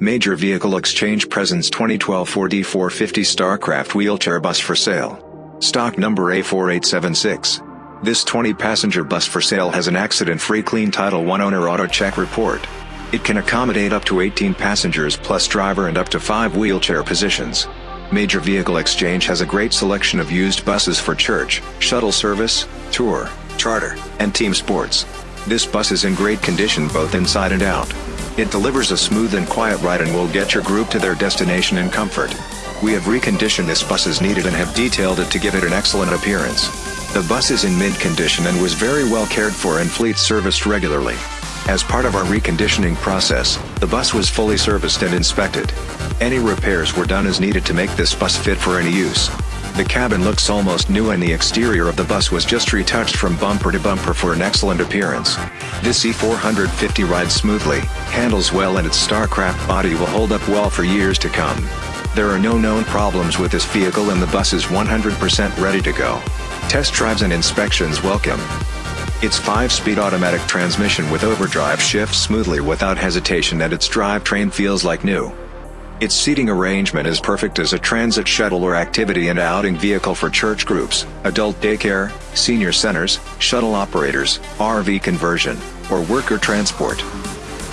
Major Vehicle Exchange presents 2012 Ford E450 Starcraft wheelchair bus for sale. Stock number A4876. This 20-passenger bus for sale has an accident-free clean Title 1 owner auto check report. It can accommodate up to 18 passengers plus driver and up to 5 wheelchair positions. Major Vehicle Exchange has a great selection of used buses for church, shuttle service, tour, charter, and team sports. This bus is in great condition both inside and out. It delivers a smooth and quiet ride and will get your group to their destination in comfort. We have reconditioned this bus as needed and have detailed it to give it an excellent appearance. The bus is in mint condition and was very well cared for and fleet serviced regularly. As part of our reconditioning process, the bus was fully serviced and inspected. Any repairs were done as needed to make this bus fit for any use. The cabin looks almost new and the exterior of the bus was just retouched from bumper to bumper for an excellent appearance. This E450 rides smoothly, handles well and its StarCraft body will hold up well for years to come. There are no known problems with this vehicle and the bus is 100% ready to go. Test drives and inspections welcome. Its 5-speed automatic transmission with overdrive shifts smoothly without hesitation and its drivetrain feels like new. Its seating arrangement is perfect as a transit shuttle or activity and outing vehicle for church groups, adult daycare, senior centers, shuttle operators, RV conversion, or worker transport.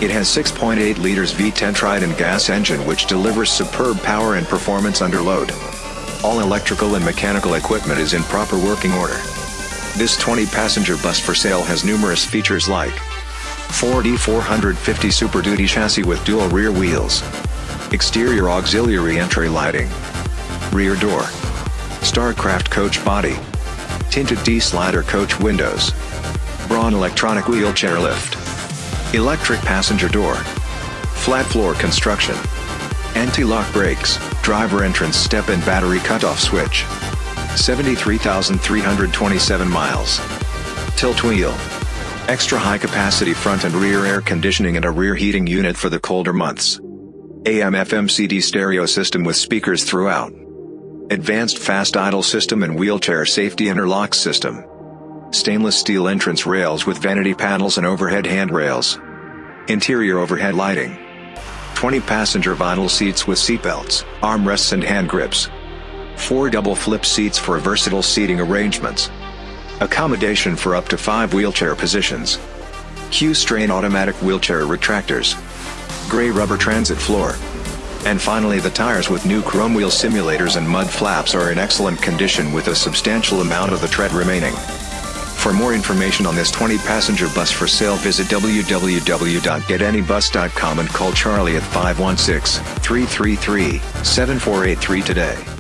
It has 6.8 liters V10 Triton gas engine which delivers superb power and performance under load. All electrical and mechanical equipment is in proper working order. This 20-passenger bus for sale has numerous features like Ford E450 Super Duty chassis with dual rear wheels, exterior auxiliary entry lighting, rear door, Starcraft coach body, tinted D-slider coach windows, Braun electronic wheelchair lift, electric passenger door, flat floor construction, anti-lock brakes, driver entrance step and battery cutoff switch. 73,327 miles. Tilt wheel. Extra high capacity front and rear air conditioning and a rear heating unit for the colder months. AM FM CD stereo system with speakers throughout. Advanced fast idle system and wheelchair safety interlock system. Stainless steel entrance rails with vanity panels and overhead handrails. Interior overhead lighting. 20 passenger vinyl seats with seatbelts, armrests and hand grips. 4 double flip seats for versatile seating arrangements. Accommodation for up to 5 wheelchair positions. Q'Straint automatic wheelchair retractors. Gray rubber transit floor. And finally the tires with new chrome wheel simulators and mud flaps are in excellent condition with a substantial amount of the tread remaining. For more information on this 20-passenger bus for sale visit www.getanybus.com and call Charlie at 516-333-7483 today.